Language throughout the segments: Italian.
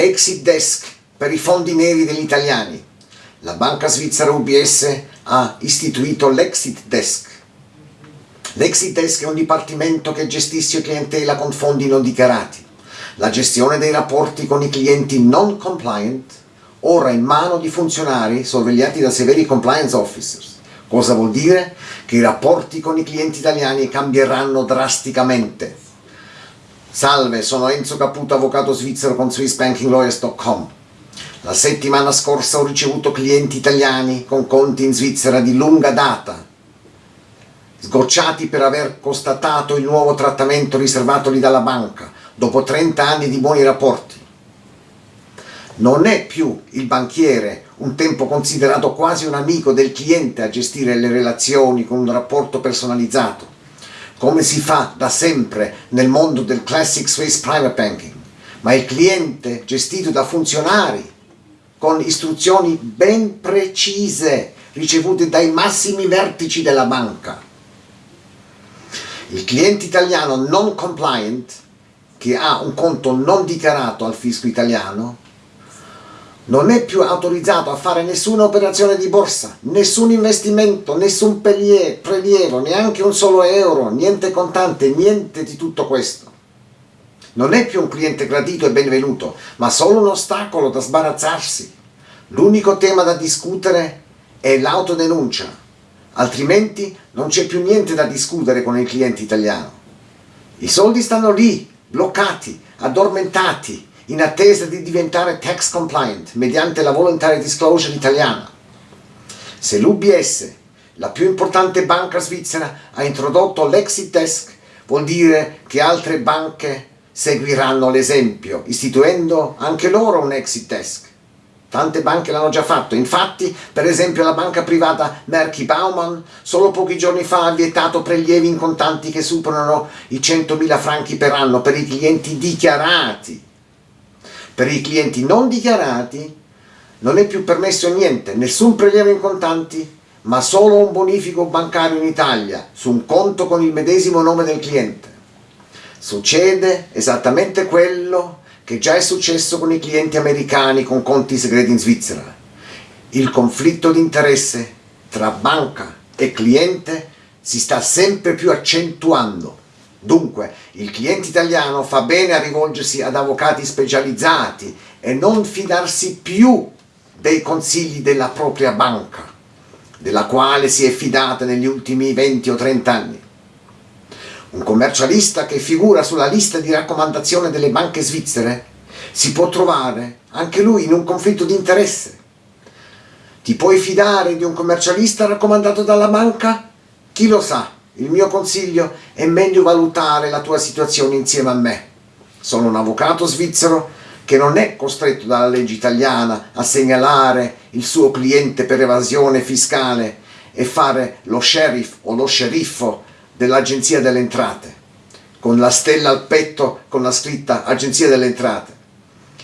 Exit Desk per i fondi neri degli italiani. La banca svizzera UBS ha istituito l'Exit Desk. L'Exit Desk è un dipartimento che gestisce clientela con fondi non dichiarati. La gestione dei rapporti con i clienti non compliant ora in mano di funzionari sorvegliati da severi compliance officers. Cosa vuol dire? Che i rapporti con i clienti italiani cambieranno drasticamente Salve, sono Enzo Caputo, avvocato svizzero con SwissBankingLawyers.com. La settimana scorsa ho ricevuto clienti italiani con conti in Svizzera di lunga data, sgocciati per aver constatato il nuovo trattamento riservatoli dalla banca, dopo 30 anni di buoni rapporti. Non è più il banchiere, un tempo considerato quasi un amico del cliente, a gestire le relazioni con un rapporto personalizzato come si fa da sempre nel mondo del Classic Swiss Private Banking, ma il cliente gestito da funzionari con istruzioni ben precise ricevute dai massimi vertici della banca. Il cliente italiano non compliant, che ha un conto non dichiarato al fisco italiano, non è più autorizzato a fare nessuna operazione di borsa, nessun investimento, nessun prelievo, neanche un solo euro, niente contante, niente di tutto questo. Non è più un cliente gradito e benvenuto, ma solo un ostacolo da sbarazzarsi. L'unico tema da discutere è l'autodenuncia, altrimenti non c'è più niente da discutere con il cliente italiano. I soldi stanno lì, bloccati, addormentati, in attesa di diventare tax compliant mediante la voluntary disclosure italiana. Se l'UBS, la più importante banca svizzera, ha introdotto l'exit desk, vuol dire che altre banche seguiranno l'esempio, istituendo anche loro un exit desk. Tante banche l'hanno già fatto, infatti per esempio la banca privata Merky Baumann solo pochi giorni fa ha vietato prelievi in contanti che superano i 100.000 franchi per anno per i clienti dichiarati per i clienti non dichiarati non è più permesso niente, nessun prelievo in contanti, ma solo un bonifico bancario in Italia su un conto con il medesimo nome del cliente. Succede esattamente quello che già è successo con i clienti americani con conti segreti in Svizzera. Il conflitto di interesse tra banca e cliente si sta sempre più accentuando Dunque, il cliente italiano fa bene a rivolgersi ad avvocati specializzati e non fidarsi più dei consigli della propria banca, della quale si è fidata negli ultimi 20 o 30 anni. Un commercialista che figura sulla lista di raccomandazione delle banche svizzere si può trovare anche lui in un conflitto di interesse. Ti puoi fidare di un commercialista raccomandato dalla banca? Chi lo sa? Il mio consiglio è meglio valutare la tua situazione insieme a me. Sono un avvocato svizzero che non è costretto dalla legge italiana a segnalare il suo cliente per evasione fiscale e fare lo sheriff o lo sceriffo dell'agenzia delle entrate, con la stella al petto con la scritta agenzia delle entrate.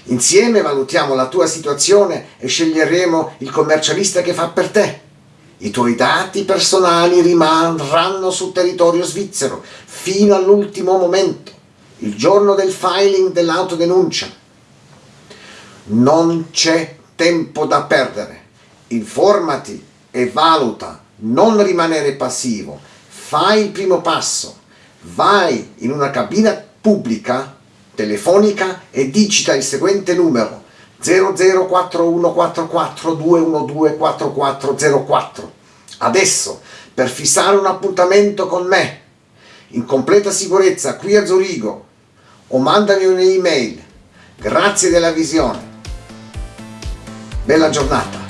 Insieme valutiamo la tua situazione e sceglieremo il commercialista che fa per te. I tuoi dati personali rimarranno sul territorio svizzero fino all'ultimo momento, il giorno del filing dell'autodenuncia. Non c'è tempo da perdere. Informati e valuta, non rimanere passivo. Fai il primo passo. Vai in una cabina pubblica, telefonica e digita il seguente numero 004144 Adesso, per fissare un appuntamento con me, in completa sicurezza qui a Zurigo, o mandami un'email. Grazie della visione. Bella giornata.